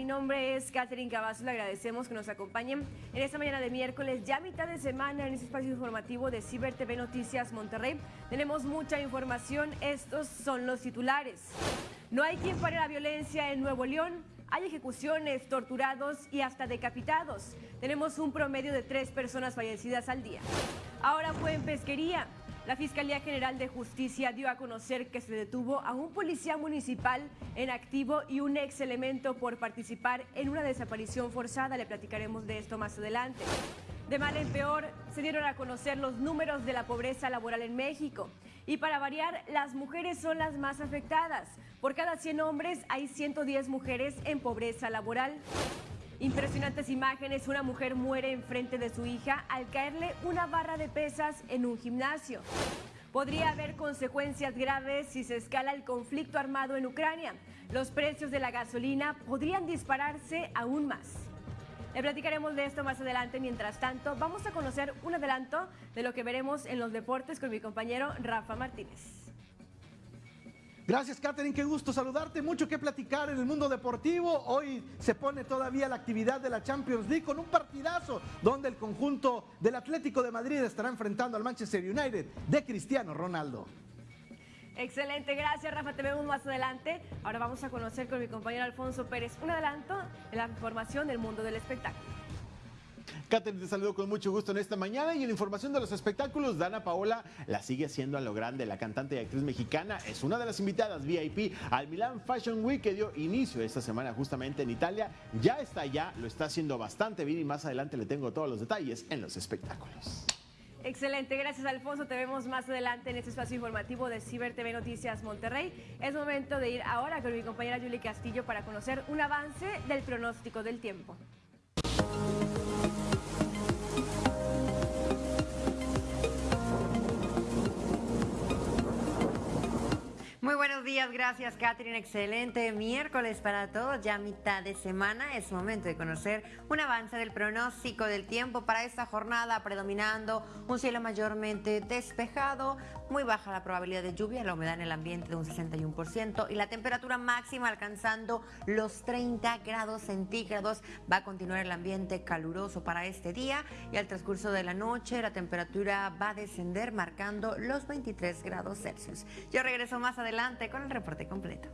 mi nombre es Catherine Cavazos, le agradecemos que nos acompañen en esta mañana de miércoles, ya mitad de semana en este espacio informativo de Ciber TV Noticias Monterrey. Tenemos mucha información, estos son los titulares. No hay quien pare la violencia en Nuevo León, hay ejecuciones, torturados y hasta decapitados. Tenemos un promedio de tres personas fallecidas al día. Ahora fue en pesquería. La Fiscalía General de Justicia dio a conocer que se detuvo a un policía municipal en activo y un ex elemento por participar en una desaparición forzada. Le platicaremos de esto más adelante. De mal en peor, se dieron a conocer los números de la pobreza laboral en México. Y para variar, las mujeres son las más afectadas. Por cada 100 hombres hay 110 mujeres en pobreza laboral. Impresionantes imágenes, una mujer muere enfrente de su hija al caerle una barra de pesas en un gimnasio. Podría haber consecuencias graves si se escala el conflicto armado en Ucrania. Los precios de la gasolina podrían dispararse aún más. Le platicaremos de esto más adelante. Mientras tanto, vamos a conocer un adelanto de lo que veremos en los deportes con mi compañero Rafa Martínez. Gracias, Catherine. Qué gusto saludarte. Mucho que platicar en el mundo deportivo. Hoy se pone todavía la actividad de la Champions League con un partidazo donde el conjunto del Atlético de Madrid estará enfrentando al Manchester United de Cristiano Ronaldo. Excelente, gracias Rafa, te vemos más adelante. Ahora vamos a conocer con mi compañero Alfonso Pérez un adelanto de la información del mundo del espectáculo. Catherine, te saludo con mucho gusto en esta mañana y en información de los espectáculos, Dana Paola la sigue haciendo a lo grande. La cantante y actriz mexicana es una de las invitadas VIP al Milan Fashion Week que dio inicio esta semana justamente en Italia. Ya está allá, lo está haciendo bastante bien y más adelante le tengo todos los detalles en los espectáculos. Excelente, gracias Alfonso. Te vemos más adelante en este espacio informativo de Ciber TV Noticias Monterrey. Es momento de ir ahora con mi compañera Julie Castillo para conocer un avance del pronóstico del tiempo. Muy buenos días, gracias Catherine, excelente miércoles para todos, ya mitad de semana, es momento de conocer un avance del pronóstico del tiempo para esta jornada, predominando un cielo mayormente despejado, muy baja la probabilidad de lluvia, la humedad en el ambiente de un 61% y la temperatura máxima alcanzando los 30 grados centígrados. Va a continuar el ambiente caluroso para este día y al transcurso de la noche la temperatura va a descender marcando los 23 grados Celsius. Yo regreso más adelante con el reporte completo.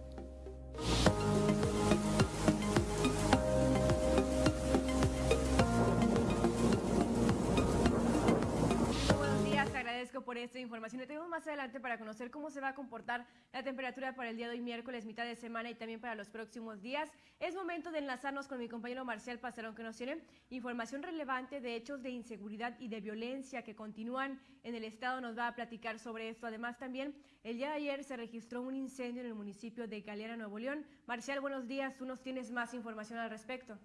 Por esta información. Le tenemos más adelante para conocer cómo se va a comportar la temperatura para el día de hoy, miércoles, mitad de semana y también para los próximos días. Es momento de enlazarnos con mi compañero Marcial Pasarón, que nos tiene información relevante de hechos de inseguridad y de violencia que continúan en el estado. Nos va a platicar sobre esto. Además, también el día de ayer se registró un incendio en el municipio de Galeana, Nuevo León. Marcial, buenos días. Tú nos tienes más información al respecto.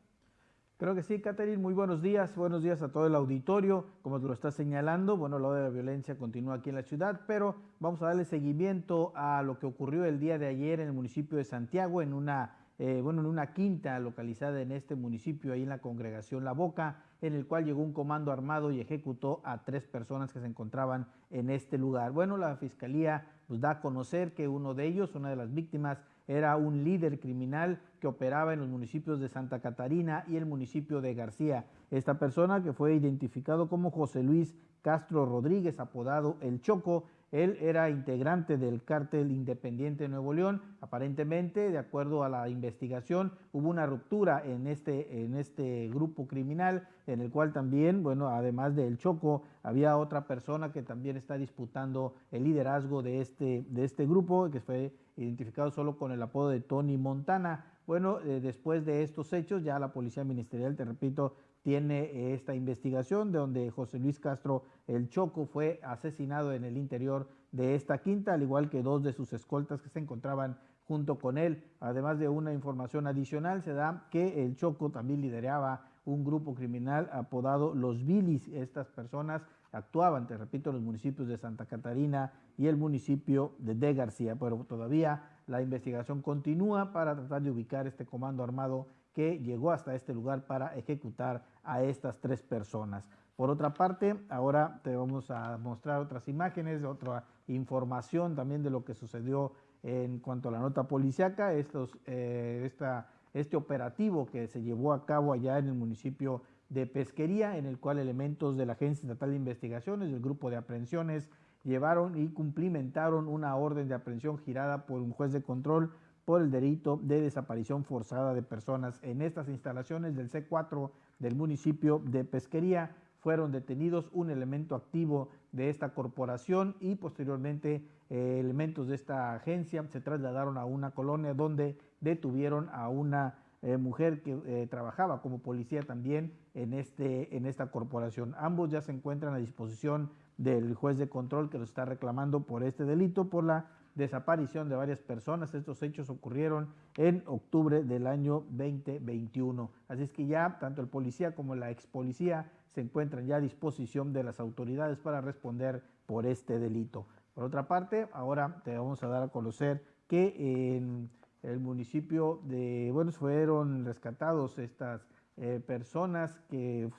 Creo que sí, Catherine, muy buenos días, buenos días a todo el auditorio. Como tú lo estás señalando, bueno, lo de la violencia continúa aquí en la ciudad, pero vamos a darle seguimiento a lo que ocurrió el día de ayer en el municipio de Santiago, en una, eh, bueno, en una quinta localizada en este municipio, ahí en la congregación La Boca, en el cual llegó un comando armado y ejecutó a tres personas que se encontraban en este lugar. Bueno, la fiscalía pues, da a conocer que uno de ellos, una de las víctimas, era un líder criminal que operaba en los municipios de Santa Catarina y el municipio de García. Esta persona que fue identificado como José Luis Castro Rodríguez, apodado El Choco, él era integrante del cártel independiente de Nuevo León. Aparentemente, de acuerdo a la investigación, hubo una ruptura en este, en este grupo criminal, en el cual también, bueno, además del Choco, había otra persona que también está disputando el liderazgo de este, de este grupo, que fue identificado solo con el apodo de Tony Montana. Bueno, eh, después de estos hechos, ya la Policía Ministerial, te repito, tiene esta investigación de donde José Luis Castro el Choco fue asesinado en el interior de esta quinta, al igual que dos de sus escoltas que se encontraban junto con él. Además de una información adicional, se da que el Choco también lideraba un grupo criminal apodado Los Bilis. Estas personas actuaban, te repito, en los municipios de Santa Catarina y el municipio de De García, pero todavía la investigación continúa para tratar de ubicar este comando armado que llegó hasta este lugar para ejecutar a estas tres personas. Por otra parte, ahora te vamos a mostrar otras imágenes, otra información también de lo que sucedió en cuanto a la nota policiaca. Estos, eh, esta este operativo que se llevó a cabo allá en el municipio de Pesquería, en el cual elementos de la Agencia Estatal de Investigaciones, del Grupo de Aprehensiones, llevaron y cumplimentaron una orden de aprehensión girada por un juez de control por el delito de desaparición forzada de personas. En estas instalaciones del C4 del municipio de Pesquería fueron detenidos un elemento activo de esta corporación y posteriormente eh, elementos de esta agencia se trasladaron a una colonia donde detuvieron a una eh, mujer que eh, trabajaba como policía también en, este, en esta corporación. Ambos ya se encuentran a disposición del juez de control que los está reclamando por este delito, por la desaparición de varias personas. Estos hechos ocurrieron en octubre del año 2021. Así es que ya tanto el policía como la ex policía se encuentran ya a disposición de las autoridades para responder por este delito. Por otra parte, ahora te vamos a dar a conocer que en el municipio de, bueno, fueron rescatados estas eh, personas que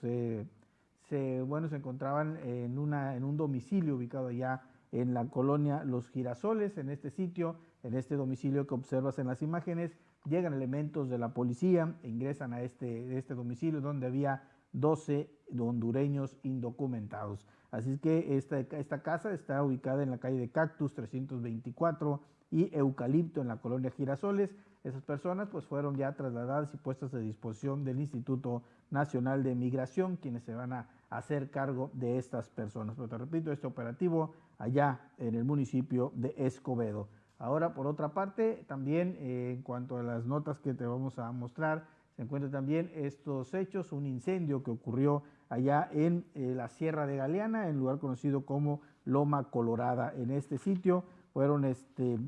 se, bueno, se encontraban en, una, en un domicilio ubicado allá en la colonia Los Girasoles, en este sitio, en este domicilio que observas en las imágenes, llegan elementos de la policía, ingresan a este, este domicilio donde había 12 hondureños indocumentados. Así es que esta, esta casa está ubicada en la calle de Cactus 324 y Eucalipto en la colonia Girasoles. Esas personas pues fueron ya trasladadas y puestas a disposición del Instituto Nacional de Migración, quienes se van a hacer cargo de estas personas. Pero te repito, este operativo allá en el municipio de Escobedo. Ahora, por otra parte, también eh, en cuanto a las notas que te vamos a mostrar, se encuentran también estos hechos, un incendio que ocurrió allá en eh, la Sierra de Galeana, en lugar conocido como Loma Colorada. En este sitio fueron, este,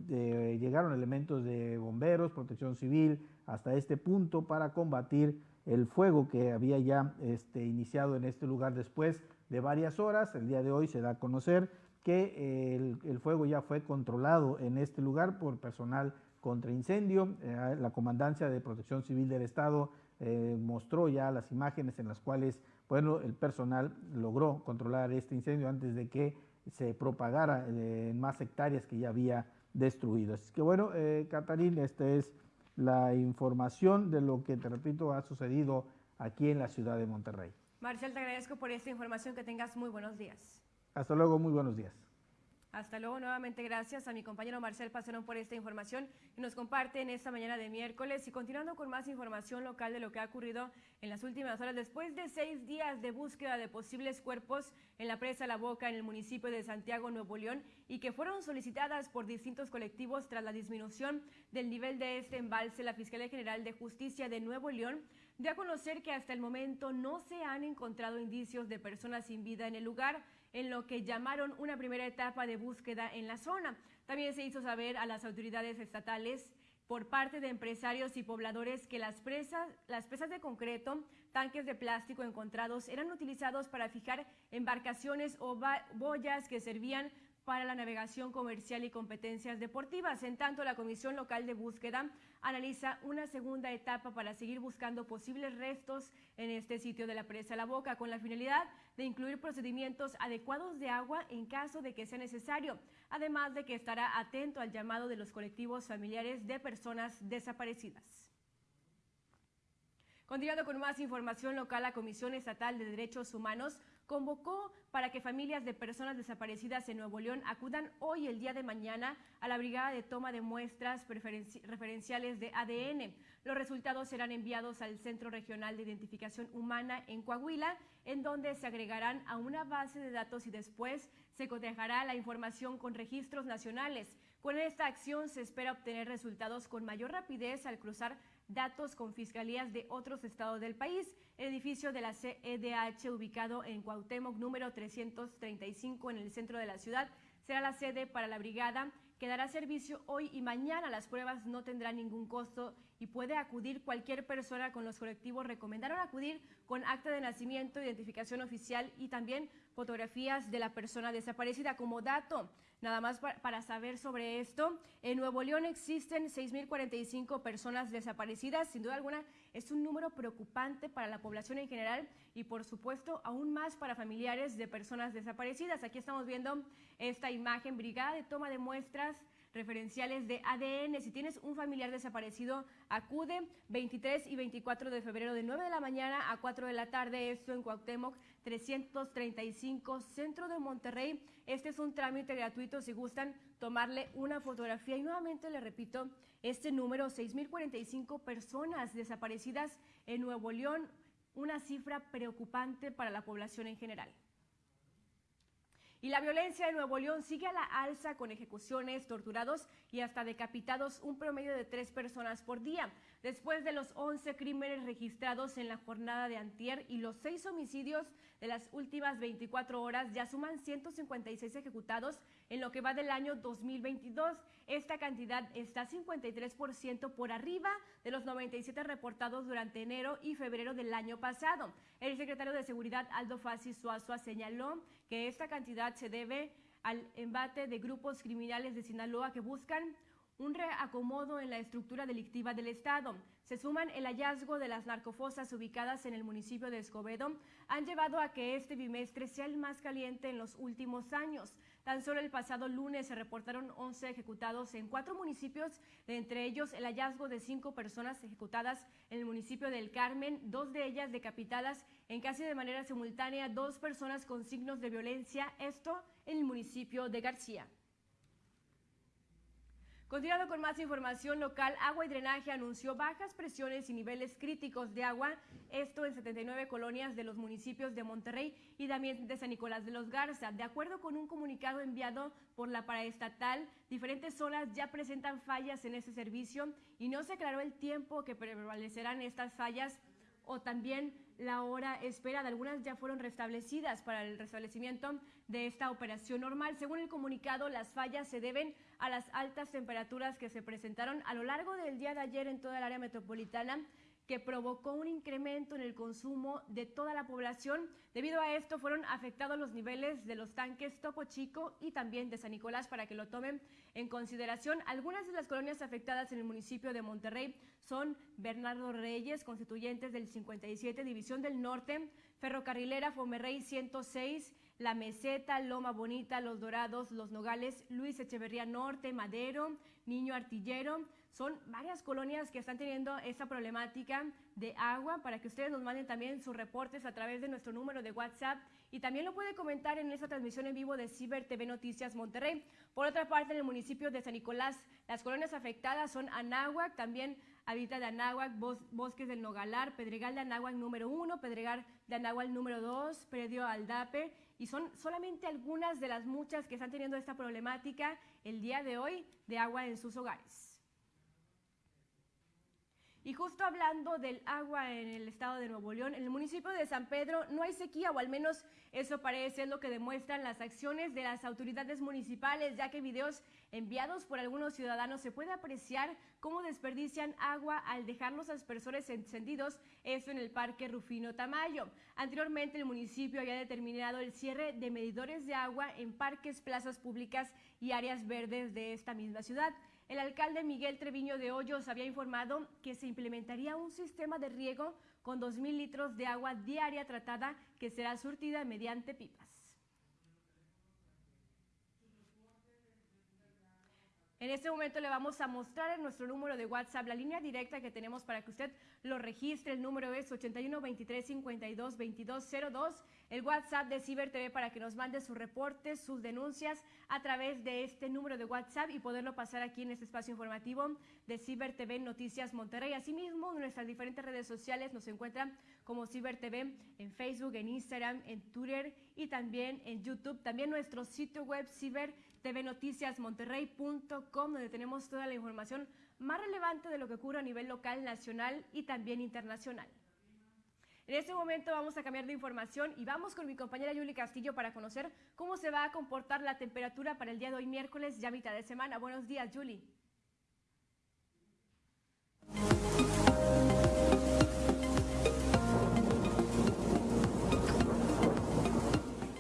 llegaron elementos de bomberos, protección civil, hasta este punto para combatir el fuego que había ya este, iniciado en este lugar después de varias horas. El día de hoy se da a conocer que el, fuego ya fue controlado en este lugar por personal contra incendio. Eh, la Comandancia de Protección Civil del Estado eh, mostró ya las imágenes en las cuales bueno, el personal logró controlar este incendio antes de que se propagara eh, en más hectáreas que ya había destruido. Así que bueno, Catarín, esta es la información de lo que, te repito, ha sucedido aquí en la ciudad de Monterrey. Marcial, te agradezco por esta información, que tengas muy buenos días. Hasta luego, muy buenos días. Hasta luego, nuevamente gracias a mi compañero Marcel Pacerón por esta información que nos comparte en esta mañana de miércoles. Y continuando con más información local de lo que ha ocurrido en las últimas horas, después de seis días de búsqueda de posibles cuerpos en la presa La Boca en el municipio de Santiago, Nuevo León, y que fueron solicitadas por distintos colectivos tras la disminución del nivel de este embalse, la Fiscalía General de Justicia de Nuevo León dio a conocer que hasta el momento no se han encontrado indicios de personas sin vida en el lugar en lo que llamaron una primera etapa de búsqueda en la zona. También se hizo saber a las autoridades estatales por parte de empresarios y pobladores que las presas, las de concreto, tanques de plástico encontrados eran utilizados para fijar embarcaciones o boyas que servían para la navegación comercial y competencias deportivas. En tanto, la Comisión Local de Búsqueda analiza una segunda etapa para seguir buscando posibles restos en este sitio de la presa La Boca, con la finalidad de incluir procedimientos adecuados de agua en caso de que sea necesario, además de que estará atento al llamado de los colectivos familiares de personas desaparecidas. Continuando con más información local, la Comisión Estatal de Derechos Humanos convocó para que familias de personas desaparecidas en Nuevo León acudan hoy, el día de mañana, a la brigada de toma de muestras referenciales de ADN. Los resultados serán enviados al Centro Regional de Identificación Humana en Coahuila, en donde se agregarán a una base de datos y después se cotejará la información con registros nacionales. Con esta acción se espera obtener resultados con mayor rapidez al cruzar datos con fiscalías de otros estados del país. Edificio de la CEDH, ubicado en Cuauhtémoc número 335 en el centro de la ciudad, será la sede para la brigada que dará servicio hoy y mañana. Las pruebas no tendrán ningún costo y puede acudir cualquier persona con los colectivos. Recomendaron acudir con acta de nacimiento, identificación oficial y también fotografías de la persona desaparecida como dato. Nada más para saber sobre esto, en Nuevo León existen 6.045 personas desaparecidas. Sin duda alguna, es un número preocupante para la población en general y, por supuesto, aún más para familiares de personas desaparecidas. Aquí estamos viendo esta imagen, brigada de toma de muestras referenciales de ADN. Si tienes un familiar desaparecido, acude 23 y 24 de febrero de 9 de la mañana a 4 de la tarde, esto en Cuauhtémoc 335, centro de Monterrey. Este es un trámite gratuito si gustan tomarle una fotografía. Y nuevamente le repito, este número, 6.045 personas desaparecidas en Nuevo León, una cifra preocupante para la población en general. Y la violencia en Nuevo León sigue a la alza con ejecuciones, torturados y hasta decapitados, un promedio de tres personas por día. Después de los 11 crímenes registrados en la jornada de antier y los seis homicidios de las últimas 24 horas, ya suman 156 ejecutados en lo que va del año 2022. Esta cantidad está 53% por arriba de los 97 reportados durante enero y febrero del año pasado. El secretario de Seguridad, Aldo Fassi Suazua, señaló que esta cantidad se debe al embate de grupos criminales de Sinaloa que buscan un reacomodo en la estructura delictiva del Estado. Se suman el hallazgo de las narcofosas ubicadas en el municipio de Escobedo, han llevado a que este bimestre sea el más caliente en los últimos años. Tan solo el pasado lunes se reportaron 11 ejecutados en cuatro municipios, entre ellos el hallazgo de cinco personas ejecutadas en el municipio del Carmen, dos de ellas decapitadas en casi de manera simultánea, dos personas con signos de violencia, esto en el municipio de García. Continuando con más información local, Agua y Drenaje anunció bajas presiones y niveles críticos de agua, esto en 79 colonias de los municipios de Monterrey y también de San Nicolás de los Garza. De acuerdo con un comunicado enviado por la paraestatal, diferentes zonas ya presentan fallas en este servicio y no se aclaró el tiempo que prevalecerán estas fallas o también la hora espera de algunas ya fueron restablecidas para el restablecimiento de esta operación normal. Según el comunicado, las fallas se deben a las altas temperaturas que se presentaron a lo largo del día de ayer en toda el área metropolitana que provocó un incremento en el consumo de toda la población. Debido a esto fueron afectados los niveles de los tanques Topo Chico y también de San Nicolás para que lo tomen en consideración. Algunas de las colonias afectadas en el municipio de Monterrey son Bernardo Reyes, constituyentes del 57 División del Norte, Ferrocarrilera Fomerrey 106, La Meseta, Loma Bonita, Los Dorados, Los Nogales, Luis Echeverría Norte, Madero, Niño Artillero, son varias colonias que están teniendo esta problemática de agua para que ustedes nos manden también sus reportes a través de nuestro número de WhatsApp y también lo puede comentar en esta transmisión en vivo de Ciber TV Noticias Monterrey. Por otra parte, en el municipio de San Nicolás, las colonias afectadas son Anáhuac, también habita de Anáhuac, Bosques del Nogalar, Pedregal de Anáhuac número uno, Pedregal de Anáhuac número dos, Predio Aldape, y son solamente algunas de las muchas que están teniendo esta problemática el día de hoy de agua en sus hogares. Y justo hablando del agua en el estado de Nuevo León, en el municipio de San Pedro no hay sequía, o al menos eso parece lo que demuestran las acciones de las autoridades municipales, ya que videos enviados por algunos ciudadanos se puede apreciar cómo desperdician agua al dejar los aspersores encendidos, esto en el Parque Rufino Tamayo. Anteriormente el municipio había determinado el cierre de medidores de agua en parques, plazas públicas y áreas verdes de esta misma ciudad. El alcalde Miguel Treviño de Hoyos había informado que se implementaría un sistema de riego con 2.000 litros de agua diaria tratada que será surtida mediante pipas. En este momento le vamos a mostrar en nuestro número de WhatsApp la línea directa que tenemos para que usted lo registre. El número es 81 23 52 22 02. El WhatsApp de Ciber TV para que nos mande sus reportes, sus denuncias a través de este número de WhatsApp y poderlo pasar aquí en este espacio informativo de Ciber TV Noticias Monterrey. Asimismo, en nuestras diferentes redes sociales nos encuentran como Ciber TV en Facebook, en Instagram, en Twitter y también en YouTube. También nuestro sitio web Ciber tvnoticiasmonterrey.com, donde tenemos toda la información más relevante de lo que ocurre a nivel local, nacional y también internacional. En este momento vamos a cambiar de información y vamos con mi compañera Yuli Castillo para conocer cómo se va a comportar la temperatura para el día de hoy miércoles, ya mitad de semana. Buenos días, Yuli.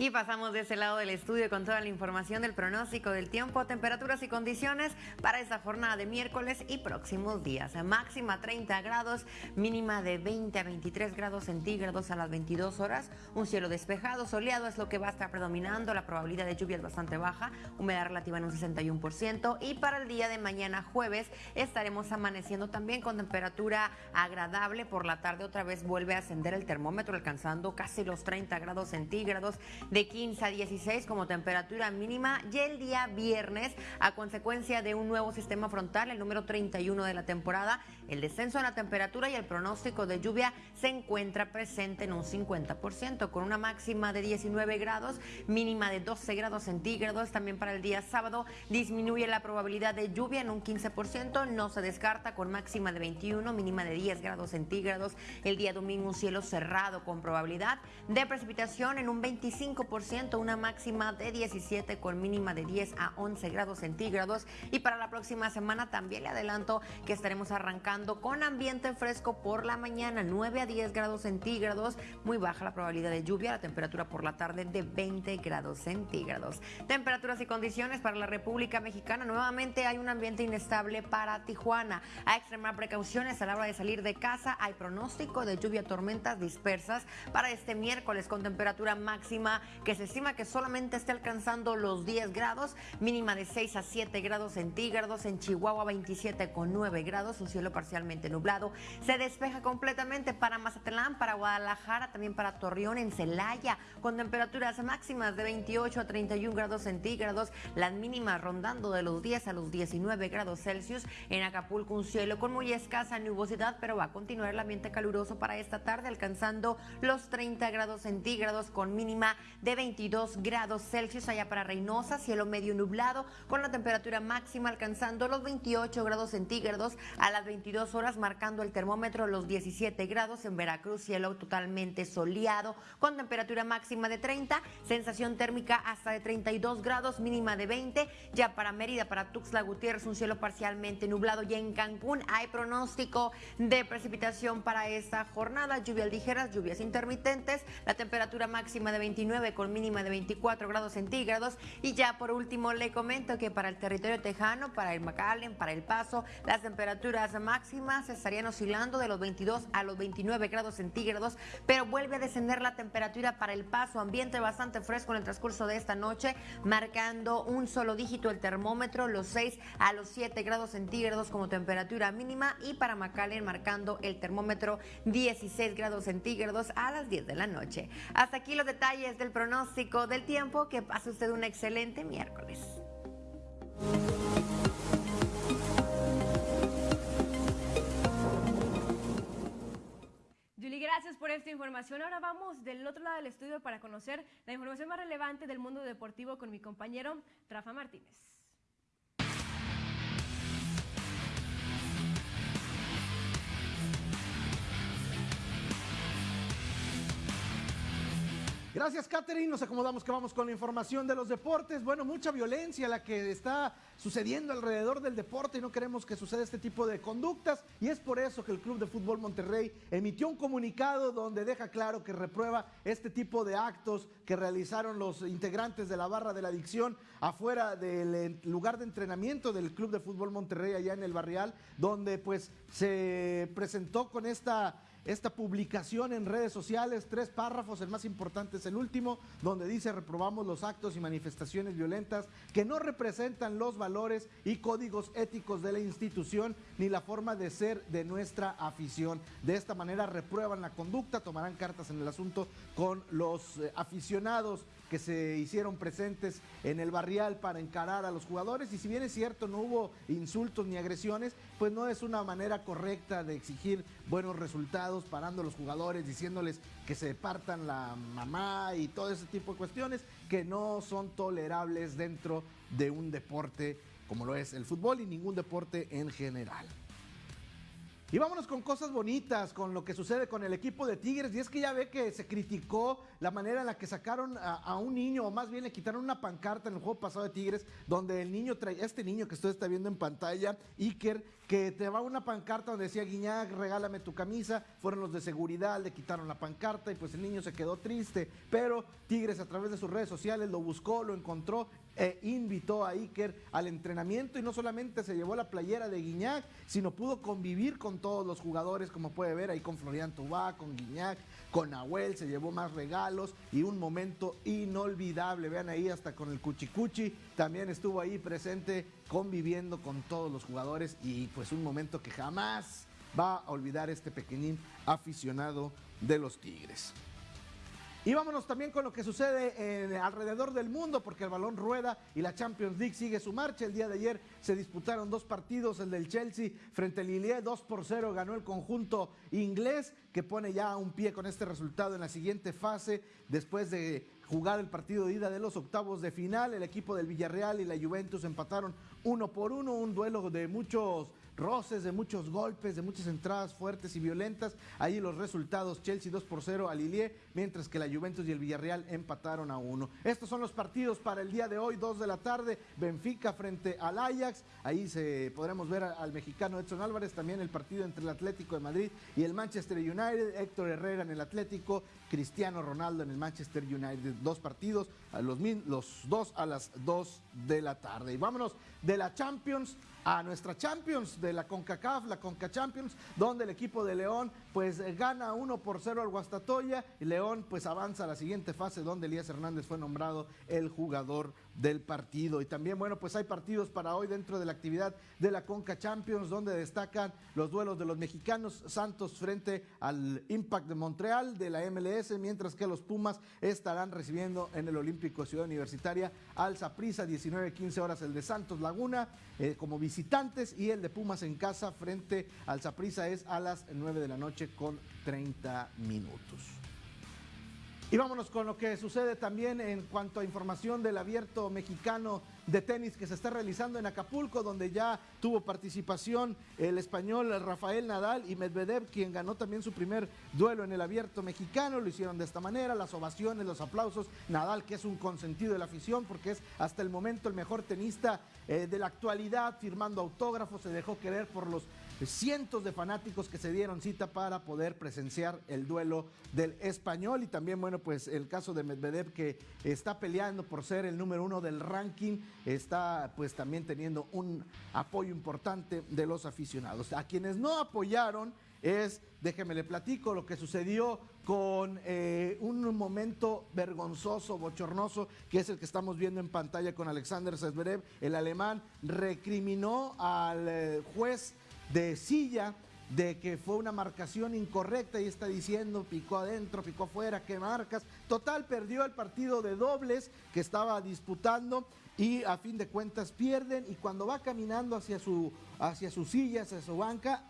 Y pasamos de ese lado del estudio con toda la información del pronóstico del tiempo, temperaturas y condiciones para esta jornada de miércoles y próximos días. Máxima 30 grados, mínima de 20 a 23 grados centígrados a las 22 horas. Un cielo despejado, soleado es lo que va a estar predominando. La probabilidad de lluvia es bastante baja, humedad relativa en un 61%. Y para el día de mañana jueves estaremos amaneciendo también con temperatura agradable. Por la tarde otra vez vuelve a ascender el termómetro alcanzando casi los 30 grados centígrados de 15 a 16 como temperatura mínima y el día viernes a consecuencia de un nuevo sistema frontal, el número 31 de la temporada, el descenso en la temperatura y el pronóstico de lluvia se encuentra presente en un 50% con una máxima de 19 grados, mínima de 12 grados centígrados. También para el día sábado disminuye la probabilidad de lluvia en un 15%, no se descarta con máxima de 21, mínima de 10 grados centígrados. El día domingo un cielo cerrado con probabilidad de precipitación en un 25%, una máxima de 17 con mínima de 10 a 11 grados centígrados. Y para la próxima semana también le adelanto que estaremos arrancando con ambiente fresco por la mañana, 9 a 10 grados centígrados, muy baja la probabilidad de lluvia, la temperatura por la tarde de 20 grados centígrados. Temperaturas y condiciones para la República Mexicana, nuevamente hay un ambiente inestable para Tijuana. A extremar precauciones a la hora de salir de casa, hay pronóstico de lluvia, tormentas dispersas para este miércoles con temperatura máxima que se estima que solamente esté alcanzando los 10 grados, mínima de 6 a 7 grados centígrados, en Chihuahua 27 con 9 grados, un cielo parcialmente nublado, se despeja completamente para Mazatlán, para Guadalajara, también para Torreón, en Celaya, con temperaturas máximas de 28 a 31 grados centígrados, las mínimas rondando de los 10 a los 19 grados Celsius, en Acapulco un cielo con muy escasa nubosidad, pero va a continuar el ambiente caluroso para esta tarde, alcanzando los 30 grados centígrados con mínima de 22 grados Celsius allá para Reynosa, cielo medio nublado, con la temperatura máxima alcanzando los 28 grados centígrados. A las 22 horas, marcando el termómetro los 17 grados en Veracruz, cielo totalmente soleado, con temperatura máxima de 30, sensación térmica hasta de 32 grados, mínima de 20, ya para Mérida, para Tuxtla Gutiérrez, un cielo parcialmente nublado, y en Cancún hay pronóstico de precipitación para esta jornada, lluvias ligeras, lluvias intermitentes, la temperatura máxima de 29 con mínima de 24 grados centígrados. Y ya por último le comento que para el territorio tejano, para el McAllen, para el Paso, las temperaturas máximas estarían oscilando de los 22 a los 29 grados centígrados, pero vuelve a descender la temperatura para el Paso, ambiente bastante fresco en el transcurso de esta noche, marcando un solo dígito el termómetro, los 6 a los 7 grados centígrados como temperatura mínima y para McAllen marcando el termómetro 16 grados centígrados a las 10 de la noche. Hasta aquí los detalles del pronóstico del tiempo. Que pase usted un excelente miércoles. Gracias por esta información. Ahora vamos del otro lado del estudio para conocer la información más relevante del mundo deportivo con mi compañero Rafa Martínez. Gracias, Catherine. Nos acomodamos que vamos con la información de los deportes. Bueno, mucha violencia la que está sucediendo alrededor del deporte y no queremos que suceda este tipo de conductas. Y es por eso que el Club de Fútbol Monterrey emitió un comunicado donde deja claro que reprueba este tipo de actos que realizaron los integrantes de la barra de la adicción afuera del lugar de entrenamiento del Club de Fútbol Monterrey allá en el Barrial, donde pues se presentó con esta esta publicación en redes sociales, tres párrafos, el más importante es el último, donde dice reprobamos los actos y manifestaciones violentas que no representan los valores y códigos éticos de la institución ni la forma de ser de nuestra afición. De esta manera reprueban la conducta, tomarán cartas en el asunto con los eh, aficionados que se hicieron presentes en el barrial para encarar a los jugadores y si bien es cierto no hubo insultos ni agresiones, pues no es una manera correcta de exigir buenos resultados parando a los jugadores, diciéndoles que se partan la mamá y todo ese tipo de cuestiones que no son tolerables dentro de un deporte como lo es el fútbol y ningún deporte en general. Y vámonos con cosas bonitas, con lo que sucede con el equipo de Tigres. Y es que ya ve que se criticó la manera en la que sacaron a, un niño, o más bien le quitaron una pancarta en el juego pasado de Tigres, donde el niño trae, este niño que usted está viendo en pantalla, Iker, que te va una pancarta donde decía Guiñac, regálame tu camisa. Fueron los de seguridad, le quitaron la pancarta y pues el niño se quedó triste. Pero Tigres a través de sus redes sociales lo buscó, lo encontró e invitó a Iker al entrenamiento y no solamente se llevó la playera de Guiñac, sino pudo convivir con todos los jugadores, como puede ver ahí con Florian Tubá, con Guiñac, con Nahuel, se llevó más regalos y un momento inolvidable. Vean ahí hasta con el Cuchicuchi, también estuvo ahí presente conviviendo con todos los jugadores y pues un momento que jamás va a olvidar este pequeñín aficionado de los Tigres. Y vámonos también con lo que sucede alrededor del mundo, porque el balón rueda y la Champions League sigue su marcha. El día de ayer se disputaron dos partidos, el del Chelsea frente al Lille, 2 por 0 ganó el conjunto inglés, que pone ya un pie con este resultado en la siguiente fase, después de jugar el partido de ida de los octavos de final. El equipo del Villarreal y la Juventus empataron uno por uno, un duelo de muchos roces, de muchos golpes, de muchas entradas fuertes y violentas. Ahí los resultados, Chelsea 2 por 0 al Lille, mientras que la Juventus y el Villarreal empataron a uno. Estos son los partidos para el día de hoy, 2 de la tarde, Benfica frente al Ajax. Ahí se podremos ver al mexicano Edson Álvarez, también el partido entre el Atlético de Madrid y el Manchester United, Héctor Herrera en el Atlético, Cristiano Ronaldo en el Manchester United. Dos partidos, los, los dos a las 2 de la tarde. Y vámonos de la Champions a nuestra Champions de la CONCACAF, la CONCA Champions, donde el equipo de León pues gana 1 por 0 al Guastatoya y León pues avanza a la siguiente fase donde Elías Hernández fue nombrado el jugador del partido. Y también, bueno, pues hay partidos para hoy dentro de la actividad de la Conca Champions, donde destacan los duelos de los mexicanos, Santos frente al Impact de Montreal de la MLS, mientras que los Pumas estarán recibiendo en el Olímpico Ciudad Universitaria al Zaprisa, 19-15 horas el de Santos Laguna eh, como visitantes y el de Pumas en casa frente al Zaprisa es a las 9 de la noche con 30 minutos. Y vámonos con lo que sucede también en cuanto a información del abierto mexicano de tenis que se está realizando en Acapulco, donde ya tuvo participación el español Rafael Nadal y Medvedev, quien ganó también su primer duelo en el abierto mexicano. Lo hicieron de esta manera, las ovaciones, los aplausos. Nadal, que es un consentido de la afición, porque es hasta el momento el mejor tenista eh, de la actualidad, firmando autógrafos, se dejó querer por los cientos de fanáticos que se dieron cita para poder presenciar el duelo del español y también, bueno, pues el caso de Medvedev que está peleando por ser el número uno del ranking, está pues también teniendo un apoyo importante de los aficionados. A quienes no apoyaron es, déjeme le platico, lo que sucedió con eh, un momento vergonzoso, bochornoso, que es el que estamos viendo en pantalla con Alexander Zverev, el alemán, recriminó al eh, juez de silla de que fue una marcación incorrecta y está diciendo picó adentro, picó afuera, qué marcas. Total, perdió el partido de dobles que estaba disputando y a fin de cuentas pierden y cuando va caminando hacia su, hacia su silla, hacia su banca,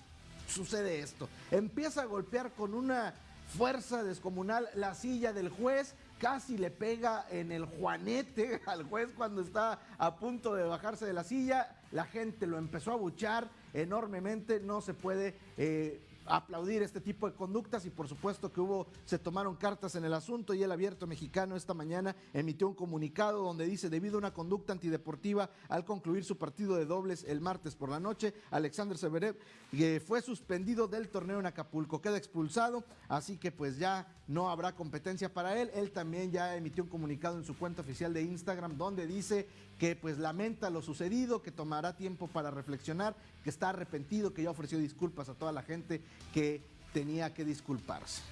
sucede esto. Empieza a golpear con una fuerza descomunal la silla del juez, casi le pega en el juanete al juez cuando está a punto de bajarse de la silla, la gente lo empezó a buchar enormemente, no se puede eh, aplaudir este tipo de conductas y por supuesto que hubo, se tomaron cartas en el asunto y el abierto mexicano esta mañana emitió un comunicado donde dice debido a una conducta antideportiva al concluir su partido de dobles el martes por la noche, Alexander Severev que fue suspendido del torneo en Acapulco, queda expulsado, así que pues ya no habrá competencia para él. Él también ya emitió un comunicado en su cuenta oficial de Instagram donde dice que pues lamenta lo sucedido, que tomará tiempo para reflexionar, que está arrepentido, que ya ofreció disculpas a toda la gente que tenía que disculparse.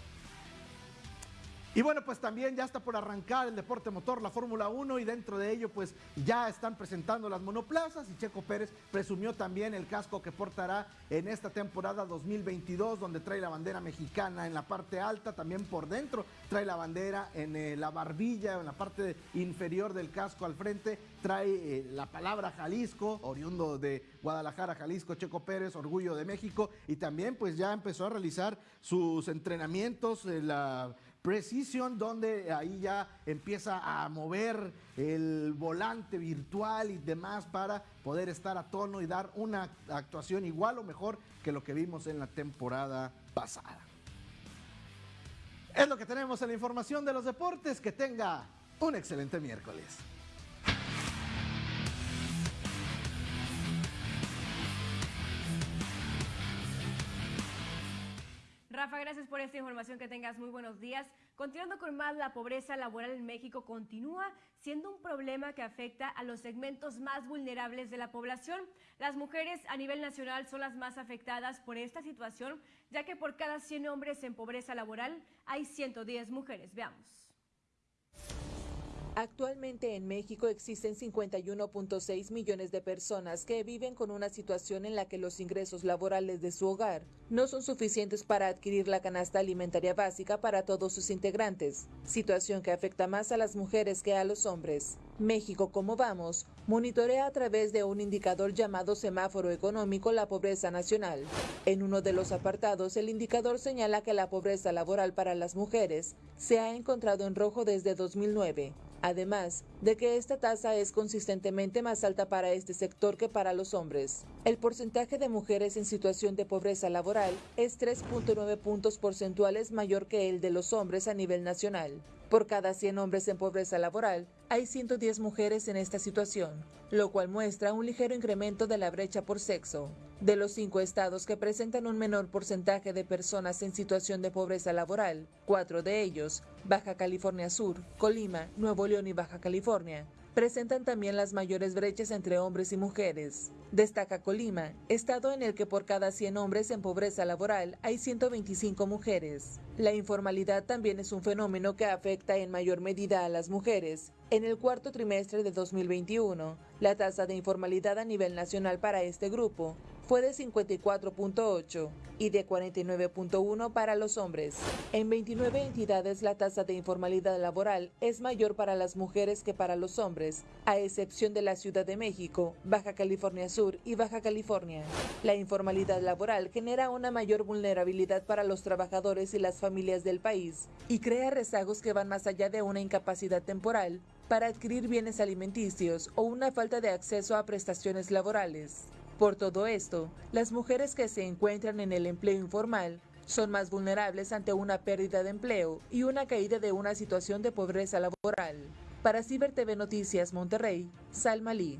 Y bueno, pues también ya está por arrancar el deporte motor, la Fórmula 1, y dentro de ello pues ya están presentando las monoplazas y Checo Pérez presumió también el casco que portará en esta temporada 2022, donde trae la bandera mexicana en la parte alta, también por dentro trae la bandera en eh, la barbilla, en la parte inferior del casco al frente, trae eh, la palabra Jalisco, oriundo de Guadalajara, Jalisco, Checo Pérez, orgullo de México, y también pues ya empezó a realizar sus entrenamientos, en la Precision, donde ahí ya empieza a mover el volante virtual y demás para poder estar a tono y dar una actuación igual o mejor que lo que vimos en la temporada pasada. Es lo que tenemos en la información de los deportes. Que tenga un excelente miércoles. Rafa, gracias por esta información, que tengas muy buenos días. Continuando con más, la pobreza laboral en México continúa siendo un problema que afecta a los segmentos más vulnerables de la población. Las mujeres a nivel nacional son las más afectadas por esta situación, ya que por cada 100 hombres en pobreza laboral hay 110 mujeres. Veamos. Actualmente en México existen 51.6 millones de personas que viven con una situación en la que los ingresos laborales de su hogar no son suficientes para adquirir la canasta alimentaria básica para todos sus integrantes, situación que afecta más a las mujeres que a los hombres. México, como vamos, monitorea a través de un indicador llamado semáforo económico la pobreza nacional. En uno de los apartados, el indicador señala que la pobreza laboral para las mujeres se ha encontrado en rojo desde 2009 además de que esta tasa es consistentemente más alta para este sector que para los hombres. El porcentaje de mujeres en situación de pobreza laboral es 3.9 puntos porcentuales mayor que el de los hombres a nivel nacional. Por cada 100 hombres en pobreza laboral, hay 110 mujeres en esta situación, lo cual muestra un ligero incremento de la brecha por sexo. De los cinco estados que presentan un menor porcentaje de personas en situación de pobreza laboral, cuatro de ellos, Baja California Sur, Colima, Nuevo León y Baja California, presentan también las mayores brechas entre hombres y mujeres. Destaca Colima, estado en el que por cada 100 hombres en pobreza laboral hay 125 mujeres. La informalidad también es un fenómeno que afecta en mayor medida a las mujeres. En el cuarto trimestre de 2021, la tasa de informalidad a nivel nacional para este grupo fue de 54.8 y de 49.1 para los hombres. En 29 entidades la tasa de informalidad laboral es mayor para las mujeres que para los hombres, a excepción de la Ciudad de México, Baja California Sur y Baja California. La informalidad laboral genera una mayor vulnerabilidad para los trabajadores y las familias del país y crea rezagos que van más allá de una incapacidad temporal para adquirir bienes alimenticios o una falta de acceso a prestaciones laborales. Por todo esto, las mujeres que se encuentran en el empleo informal son más vulnerables ante una pérdida de empleo y una caída de una situación de pobreza laboral. Para Ciber TV Noticias Monterrey, Salma Lee.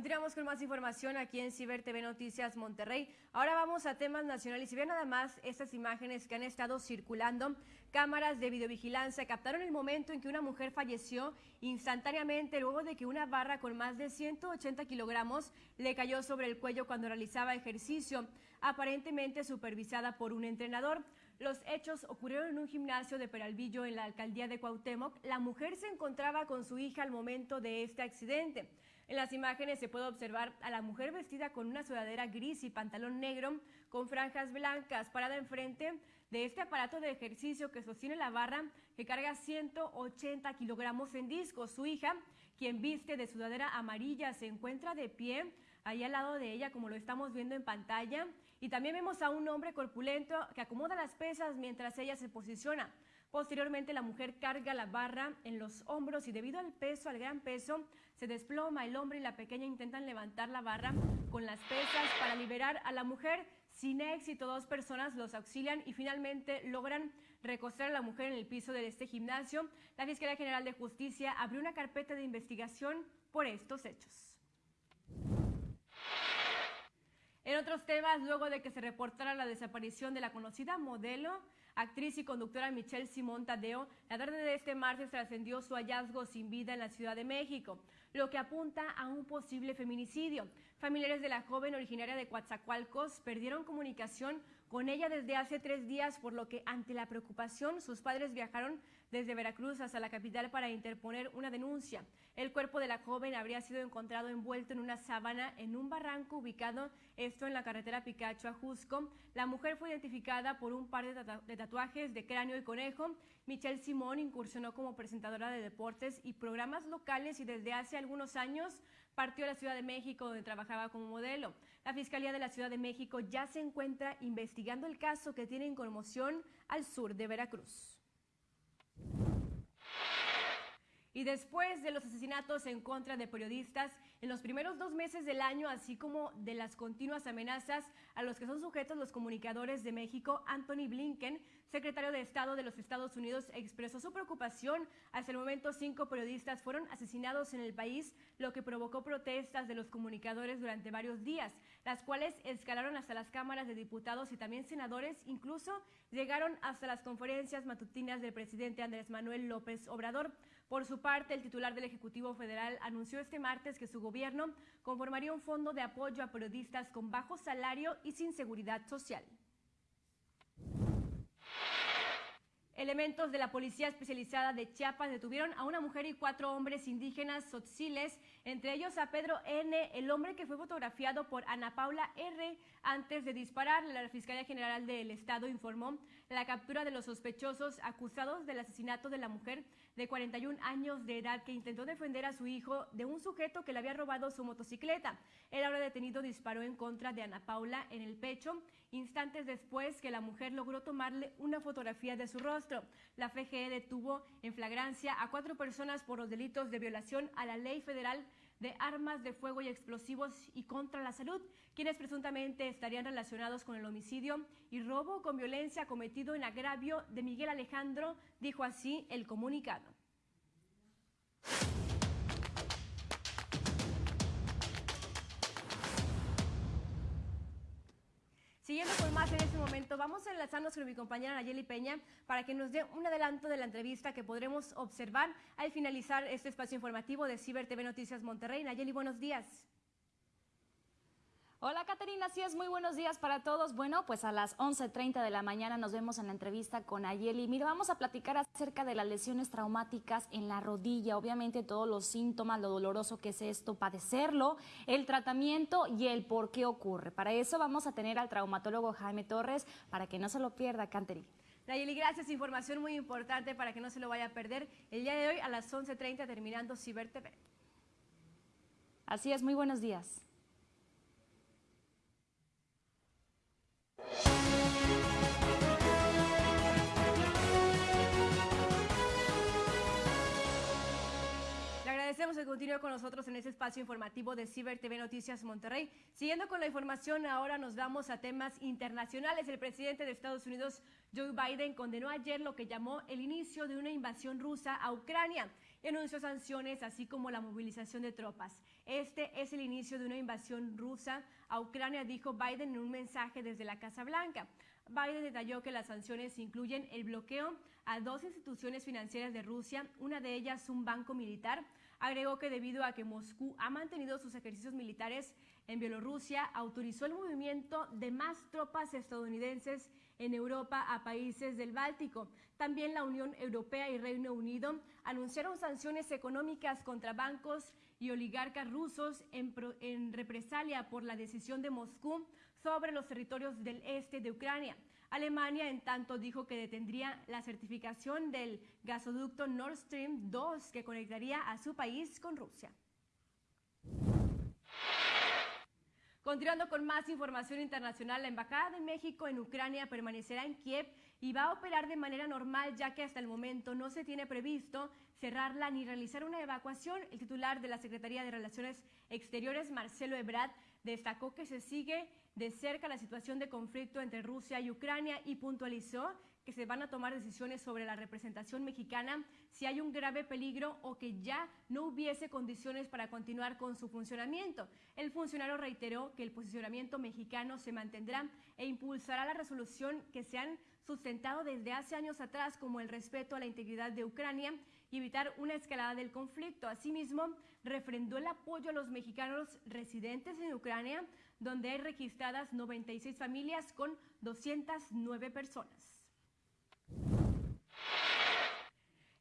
Continuamos con más información aquí en Ciber TV Noticias Monterrey. Ahora vamos a temas nacionales y vean nada más estas imágenes que han estado circulando. Cámaras de videovigilancia captaron el momento en que una mujer falleció instantáneamente luego de que una barra con más de 180 kilogramos le cayó sobre el cuello cuando realizaba ejercicio, aparentemente supervisada por un entrenador. Los hechos ocurrieron en un gimnasio de Peralvillo en la alcaldía de Cuauhtémoc. La mujer se encontraba con su hija al momento de este accidente. En las imágenes se puede observar a la mujer vestida con una sudadera gris y pantalón negro con franjas blancas parada enfrente de este aparato de ejercicio que sostiene la barra que carga 180 kilogramos en discos. Su hija, quien viste de sudadera amarilla, se encuentra de pie ahí al lado de ella como lo estamos viendo en pantalla. Y también vemos a un hombre corpulento que acomoda las pesas mientras ella se posiciona. Posteriormente la mujer carga la barra en los hombros y debido al peso, al gran peso, se desploma el hombre y la pequeña intentan levantar la barra con las pesas para liberar a la mujer. Sin éxito, dos personas los auxilian y finalmente logran recostar a la mujer en el piso de este gimnasio. La Fiscalía General de Justicia abrió una carpeta de investigación por estos hechos. En otros temas, luego de que se reportara la desaparición de la conocida modelo, actriz y conductora Michelle Simón Tadeo, la tarde de este martes trascendió su hallazgo sin vida en la Ciudad de México, lo que apunta a un posible feminicidio. Familiares de la joven originaria de Coatzacoalcos perdieron comunicación con ella desde hace tres días, por lo que ante la preocupación sus padres viajaron desde Veracruz hasta la capital para interponer una denuncia. El cuerpo de la joven habría sido encontrado envuelto en una sábana en un barranco ubicado esto en la carretera Picacho a Jusco. La mujer fue identificada por un par de, tatuajes de cráneo y conejo. Michelle Simón incursionó como presentadora de deportes y programas locales y desde hace algunos años partió a la Ciudad de México donde trabajaba como modelo. La Fiscalía de la Ciudad de México ya se encuentra investigando el caso que tiene en conmoción al sur de Veracruz. Y después de los asesinatos en contra de periodistas en los primeros dos meses del año, así como de las continuas amenazas a los que son sujetos los comunicadores de México, Anthony Blinken, secretario de Estado de los Estados Unidos, expresó su preocupación. Hasta el momento, cinco periodistas fueron asesinados en el país, lo que provocó protestas de los comunicadores durante varios días, las cuales escalaron hasta las cámaras de diputados y también senadores, incluso llegaron hasta las conferencias matutinas del presidente Andrés Manuel López Obrador. Por su parte, el titular del Ejecutivo Federal anunció este martes que su gobierno conformaría un fondo de apoyo a periodistas con bajo salario y sin seguridad social. Elementos de la Policía Especializada de Chiapas detuvieron a una mujer y cuatro hombres indígenas sotziles, entre ellos a Pedro N., el hombre que fue fotografiado por Ana Paula R. antes de disparar. La Fiscalía General del Estado informó la captura de los sospechosos acusados del asesinato de la mujer de 41 años de edad que intentó defender a su hijo de un sujeto que le había robado su motocicleta. El ahora detenido disparó en contra de Ana Paula en el pecho instantes después que la mujer logró tomarle una fotografía de su rostro. La FGE detuvo en flagrancia a cuatro personas por los delitos de violación a la ley federal de armas de fuego y explosivos y contra la salud, quienes presuntamente estarían relacionados con el homicidio y robo con violencia cometido en agravio de Miguel Alejandro, dijo así el comunicado. Más en este momento, vamos a enlazarnos con mi compañera Nayeli Peña para que nos dé un adelanto de la entrevista que podremos observar al finalizar este espacio informativo de Ciber TV Noticias Monterrey. Nayeli, buenos días. Hola Caterina, así es, muy buenos días para todos. Bueno, pues a las 11.30 de la mañana nos vemos en la entrevista con Ayeli. Mira, vamos a platicar acerca de las lesiones traumáticas en la rodilla, obviamente todos los síntomas, lo doloroso que es esto, padecerlo, el tratamiento y el por qué ocurre. Para eso vamos a tener al traumatólogo Jaime Torres para que no se lo pierda, Caterina. Nayeli, gracias. Información muy importante para que no se lo vaya a perder el día de hoy a las 11.30 terminando Ciber TV. Así es, muy buenos días. Le agradecemos que continúe con nosotros en este espacio informativo de Ciber TV Noticias Monterrey. Siguiendo con la información, ahora nos vamos a temas internacionales. El presidente de Estados Unidos, Joe Biden, condenó ayer lo que llamó el inicio de una invasión rusa a Ucrania y anunció sanciones, así como la movilización de tropas. Este es el inicio de una invasión rusa a Ucrania, dijo Biden en un mensaje desde la Casa Blanca. Biden detalló que las sanciones incluyen el bloqueo a dos instituciones financieras de Rusia, una de ellas un banco militar. Agregó que debido a que Moscú ha mantenido sus ejercicios militares en Bielorrusia, autorizó el movimiento de más tropas estadounidenses en Europa a países del Báltico. También la Unión Europea y Reino Unido anunciaron sanciones económicas contra bancos y oligarcas rusos en, en represalia por la decisión de Moscú sobre los territorios del este de Ucrania. Alemania, en tanto, dijo que detendría la certificación del gasoducto Nord Stream 2 que conectaría a su país con Rusia. Continuando con más información internacional, la Embajada de México en Ucrania permanecerá en Kiev y va a operar de manera normal ya que hasta el momento no se tiene previsto cerrarla ni realizar una evacuación. El titular de la Secretaría de Relaciones Exteriores, Marcelo Ebrard, destacó que se sigue de cerca la situación de conflicto entre Rusia y Ucrania y puntualizó que se van a tomar decisiones sobre la representación mexicana si hay un grave peligro o que ya no hubiese condiciones para continuar con su funcionamiento. El funcionario reiteró que el posicionamiento mexicano se mantendrá e impulsará la resolución que se han sustentado desde hace años atrás como el respeto a la integridad de Ucrania y evitar una escalada del conflicto. Asimismo, refrendó el apoyo a los mexicanos residentes en Ucrania, donde hay registradas 96 familias con 209 personas.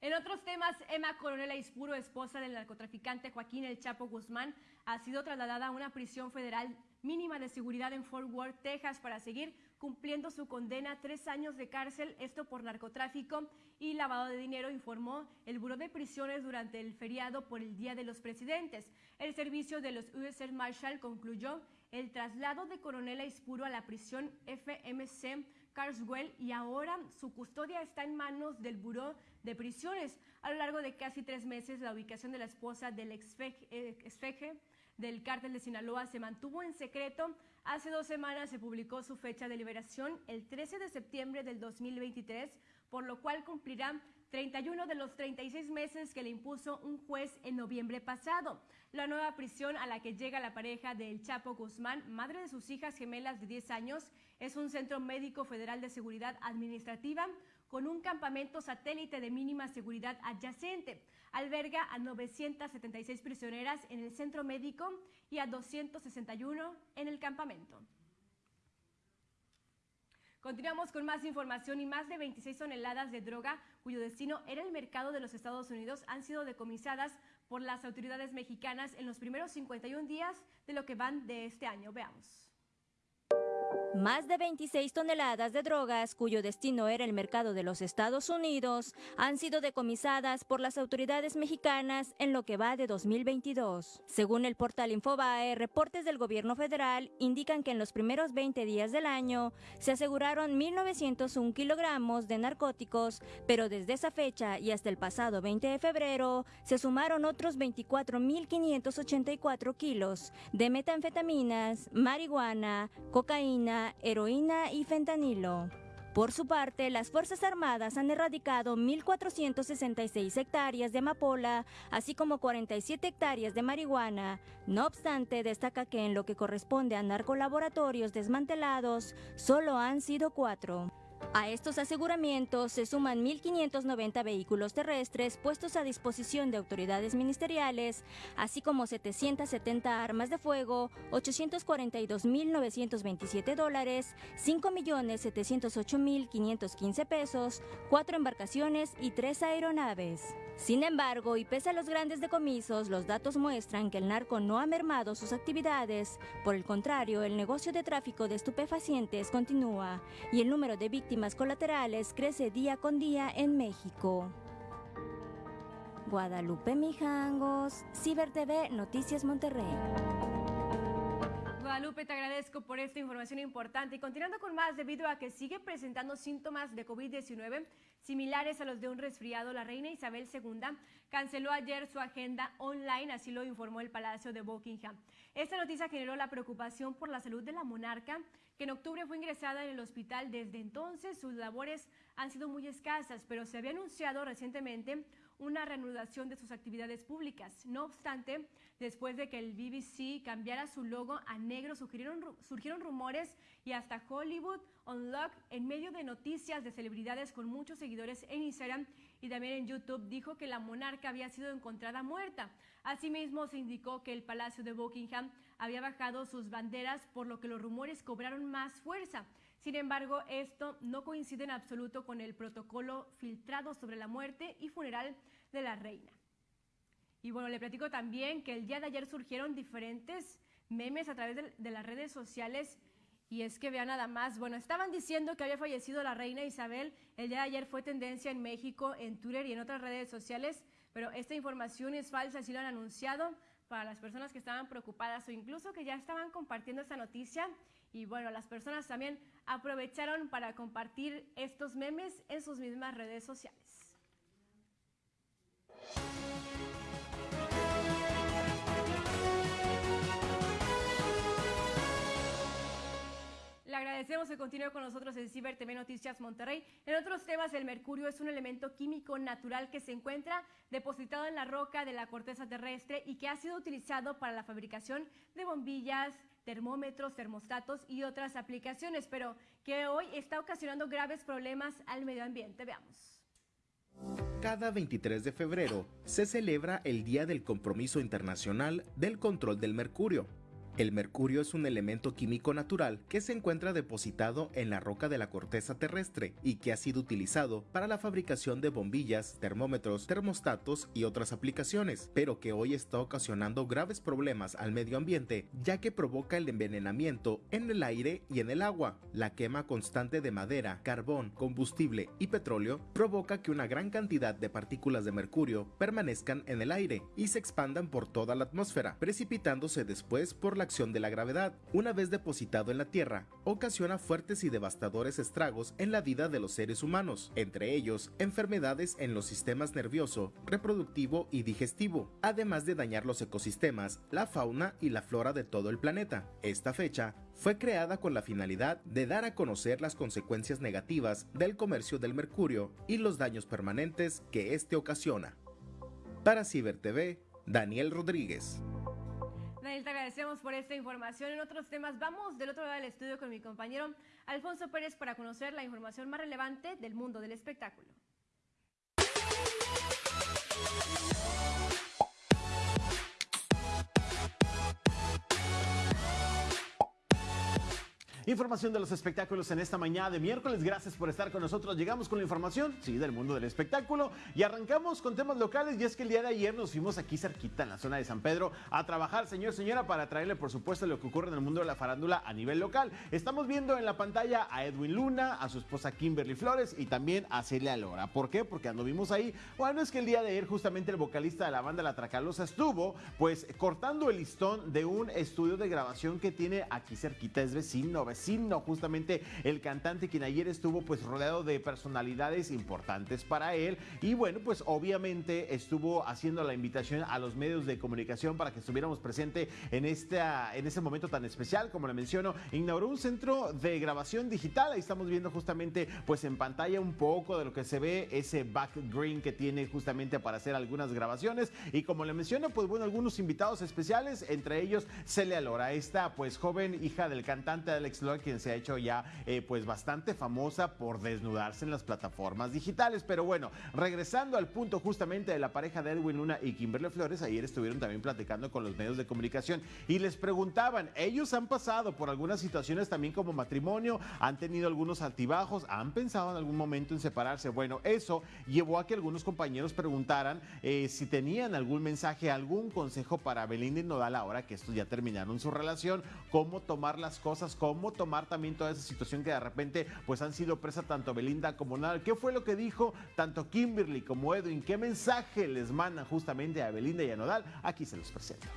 En otros temas, Emma Coronel Aispuro, esposa del narcotraficante Joaquín El Chapo Guzmán, ha sido trasladada a una prisión federal mínima de seguridad en Fort Worth, Texas, para seguir cumpliendo su condena tres años de cárcel, esto por narcotráfico y lavado de dinero, informó el Buró de Prisiones durante el feriado por el Día de los Presidentes. El servicio de los US Air Marshal concluyó el traslado de Coronel Aispuro a la prisión FMC Carswell y ahora su custodia está en manos del Buró de Prisiones. A lo largo de casi tres meses, la ubicación de la esposa del exfeje eh, del cártel de Sinaloa se mantuvo en secreto. Hace dos semanas se publicó su fecha de liberación, el 13 de septiembre del 2023, por lo cual cumplirá 31 de los 36 meses que le impuso un juez en noviembre pasado. La nueva prisión a la que llega la pareja del Chapo Guzmán, madre de sus hijas gemelas de 10 años, es un centro médico federal de seguridad administrativa con un campamento satélite de mínima seguridad adyacente. Alberga a 976 prisioneras en el centro médico y a 261 en el campamento. Continuamos con más información y más de 26 toneladas de droga cuyo destino era el mercado de los Estados Unidos han sido decomisadas por las autoridades mexicanas en los primeros 51 días de lo que van de este año. Veamos. Más de 26 toneladas de drogas, cuyo destino era el mercado de los Estados Unidos, han sido decomisadas por las autoridades mexicanas en lo que va de 2022. Según el portal Infobae, reportes del gobierno federal indican que en los primeros 20 días del año se aseguraron 1.901 kilogramos de narcóticos, pero desde esa fecha y hasta el pasado 20 de febrero se sumaron otros 24.584 kilos de metanfetaminas, marihuana, cocaína, heroína y fentanilo. Por su parte, las Fuerzas Armadas han erradicado 1.466 hectáreas de amapola, así como 47 hectáreas de marihuana. No obstante, destaca que en lo que corresponde a narcolaboratorios desmantelados, solo han sido cuatro. A estos aseguramientos se suman 1.590 vehículos terrestres puestos a disposición de autoridades ministeriales, así como 770 armas de fuego, 842.927 dólares, 5.708.515 pesos, cuatro embarcaciones y tres aeronaves. Sin embargo, y pese a los grandes decomisos, los datos muestran que el narco no ha mermado sus actividades. Por el contrario, el negocio de tráfico de estupefacientes continúa y el número de víctimas colaterales crece día con día en México. Guadalupe Mijangos, Ciber TV, Noticias Monterrey. Guadalupe, te agradezco por esta información importante. Y continuando con más, debido a que sigue presentando síntomas de COVID-19 similares a los de un resfriado, la reina Isabel II canceló ayer su agenda online, así lo informó el Palacio de Buckingham. Esta noticia generó la preocupación por la salud de la monarca, que en octubre fue ingresada en el hospital. Desde entonces sus labores han sido muy escasas, pero se había anunciado recientemente una reanudación de sus actividades públicas. No obstante, después de que el BBC cambiara su logo a negro, surgieron, rumores y hasta Hollywood Unlocked, en medio de noticias de celebridades con muchos seguidores en Instagram y también en YouTube, dijo que la monarca había sido encontrada muerta. Asimismo, se indicó que el Palacio de Buckingham había bajado sus banderas, por lo que los rumores cobraron más fuerza. Sin embargo, esto no coincide en absoluto con el protocolo filtrado sobre la muerte y funeral de la reina. Y bueno, le platico también que el día de ayer surgieron diferentes memes a través de, las redes sociales. Y es que vean nada más, bueno, estaban diciendo que había fallecido la reina Isabel, el día de ayer fue tendencia en México, en Twitter y en otras redes sociales, pero esta información es falsa, así lo han anunciado para las personas que estaban preocupadas o incluso que ya estaban compartiendo esta noticia. Y bueno, las personas también aprovecharon para compartir estos memes en sus mismas redes sociales. Agradecemos que continúe con nosotros en Ciber TV Noticias Monterrey. En otros temas, el mercurio es un elemento químico natural que se encuentra depositado en la roca de la corteza terrestre y que ha sido utilizado para la fabricación de bombillas, termómetros, termostatos y otras aplicaciones, pero que hoy está ocasionando graves problemas al medio ambiente. Veamos. Cada 23 de febrero se celebra el Día del Compromiso Internacional del Control del Mercurio El mercurio es un elemento químico natural que se encuentra depositado en la roca de la corteza terrestre y que ha sido utilizado para la fabricación de bombillas, termómetros, termostatos y otras aplicaciones, pero que hoy está ocasionando graves problemas al medio ambiente ya que provoca el envenenamiento en el aire y en el agua. La quema constante de madera, carbón, combustible y petróleo provoca que una gran cantidad de partículas de mercurio permanezcan en el aire y se expandan por toda la atmósfera, precipitándose después por la acción de la gravedad. Una vez depositado en la Tierra, ocasiona fuertes y devastadores estragos en la vida de los seres humanos, entre ellos enfermedades en los sistemas nervioso, reproductivo y digestivo, además de dañar los ecosistemas, la fauna y la flora de todo el planeta. Esta fecha fue creada con la finalidad de dar a conocer las consecuencias negativas del comercio del mercurio y los daños permanentes que éste ocasiona. Para Ciber TV, Daniel Rodríguez. Daniel, te agradecemos por esta información. En otros temas, vamos del otro lado del estudio con mi compañero Alfonso Pérez para conocer la información más relevante del mundo del espectáculo. Información de los espectáculos en esta mañana de miércoles. Gracias por estar con nosotros. Llegamos con la información, sí, del mundo del espectáculo. Y arrancamos con temas locales. Y es que el día de ayer nos fuimos aquí cerquita, en la zona de San Pedro, a trabajar, señor, señora, para traerle, por supuesto, lo que ocurre en el mundo de la farándula a nivel local. Estamos viendo en la pantalla a Edwin Luna, a su esposa Kimberly Flores y también a Celia Lora. ¿Por qué? Porque anduvimos ahí. Bueno, es que el día de ayer, justamente el vocalista de la banda La Tracalosa estuvo, pues, cortando el listón de un estudio de grabación que tiene aquí cerquita. Es vecino, vecino vecino, justamente el cantante quien ayer estuvo pues rodeado de personalidades importantes para él. Y bueno pues obviamente estuvo haciendo la invitación a los medios de comunicación para que estuviéramos presente en esta en ese momento tan especial como le menciono inauguró un centro de grabación digital. Ahí estamos viendo justamente pues en pantalla un poco de lo que se ve ese back green que tiene justamente para hacer algunas grabaciones. Y como le menciono pues bueno algunos invitados especiales entre ellos Celia Lora esta pues joven hija del cantante Alex quien se ha hecho ya eh, pues bastante famosa por desnudarse en las plataformas digitales. Pero bueno, regresando al punto justamente de la pareja de Edwin Luna y Kimberly Flores, ayer estuvieron también platicando con los medios de comunicación y les preguntaban, ellos han pasado por algunas situaciones también como matrimonio, han tenido algunos altibajos, han pensado en algún momento en separarse. Bueno, eso llevó a que algunos compañeros preguntaran eh, si tenían algún mensaje, algún consejo para Belinda y Nodal ahora que estos ya terminaron su relación, cómo tomar las cosas, cómo tomar también toda esa situación que de repente pues han sido presa tanto Belinda como Nadal. ¿Qué fue lo que dijo tanto Kimberly como Edwin? ¿Qué mensaje les mandan justamente a Belinda y a Nodal? Aquí se los presento.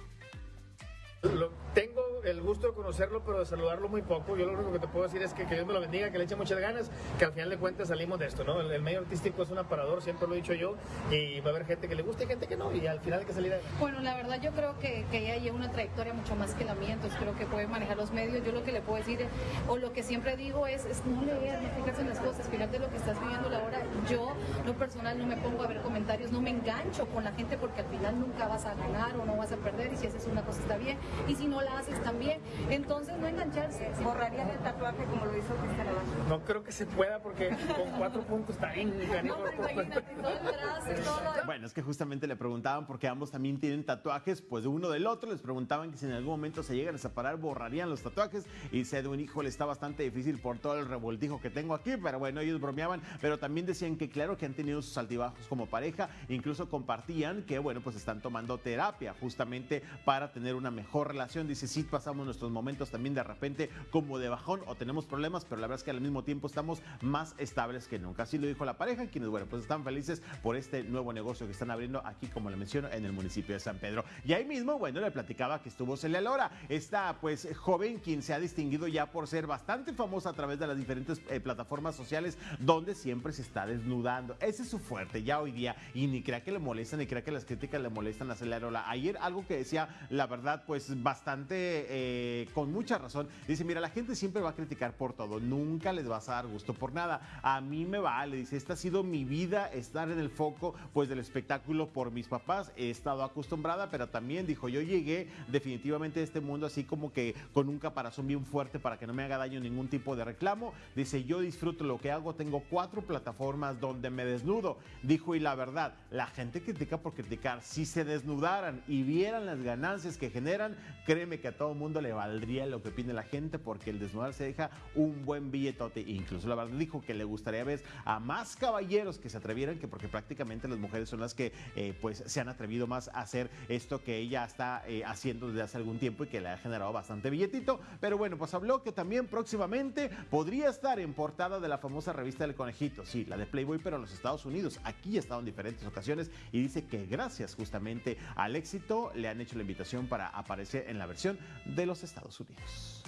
Lo, tengo el gusto de conocerlo, pero de saludarlo muy poco. Yo lo único que te puedo decir es que, que Dios me lo bendiga, que le eche muchas ganas, que al final de cuentas salimos de esto, ¿no? El, medio artístico es un aparador, siempre lo he dicho yo, y va a haber gente que le guste y gente que no, y al final hay que salir Bueno, la verdad yo creo que, que ella lleva una trayectoria mucho más que la mía, entonces creo que puede manejar los medios. Yo lo que le puedo decir, o lo que siempre digo es, es no leer, no fijarse en las cosas, fíjate lo que estás viviendo la hora. Yo, lo personal, no me pongo a ver comentarios, no me engancho con la gente porque al final nunca vas a ganar o no vas a perder, y si haces una cosa está bien, y si no la haces también. Entonces, no engancharse. ¿Borrarían el tatuaje como lo hizo Cristian No creo que se pueda porque con cuatro puntos está bien. No, pero imagínate, todo el brazo, todo. Bueno, es que justamente le preguntaban porque ambos también tienen tatuajes, pues de uno del otro. Les preguntaban que si en algún momento se llegan a separar, borrarían los tatuajes. Y se de un hijo le está bastante difícil por todo el revoltijo que tengo aquí. Pero bueno, ellos bromeaban, pero también decían que claro que han tenido sus altibajos como pareja. Incluso compartían que, bueno, pues están tomando terapia justamente para tener una mejor relación. Dice, sí, pasamos nuestros momentos también de repente como de bajón o tenemos problemas, pero la verdad es que al mismo tiempo estamos más estables que nunca. Así lo dijo la pareja, quienes, bueno, pues están felices por este nuevo negocio que están abriendo aquí, como le menciono, en el municipio de San Pedro. Y ahí mismo, bueno, le platicaba que estuvo Celia Lora, esta pues joven quien se ha distinguido ya por ser bastante famosa a través de las diferentes eh, plataformas sociales donde siempre se está desnudando. Ese es su fuerte ya hoy día y ni crea que le molestan, ni crea que las críticas le molestan a Celia Lora. Ayer algo que decía, la verdad, pues bastante eh, con mucha razón. Dice, mira, la gente siempre va a criticar por todo, nunca les vas a dar gusto por nada. A mí me vale, dice, esta ha sido mi vida, estar en el foco pues del espectáculo por mis papás. He estado acostumbrada, pero también dijo, yo llegué definitivamente a este mundo así como que con un caparazón bien fuerte para que no me haga daño ningún tipo de reclamo. Dice, yo disfruto lo que hago, tengo cuatro plataformas donde me desnudo. Dijo, y la verdad, la gente critica por criticar. Si se desnudaran y vieran las ganancias que generan, créeme que a todo mundo le valdría lo que opine la gente porque el desnudar se deja un buen billetote. Incluso la verdad dijo que le gustaría ver a más caballeros que se atrevieran, que porque prácticamente las mujeres son las que eh, pues se han atrevido más a hacer esto que ella está eh, haciendo desde hace algún tiempo y que le ha generado bastante billetito. Pero bueno, pues habló que también próximamente podría estar en portada de la famosa revista del conejito, sí, la de Playboy, pero en los Estados Unidos. Aquí ha estado en diferentes ocasiones y dice que gracias justamente al éxito le han hecho la invitación para aparecer en la versión de los Estados Unidos.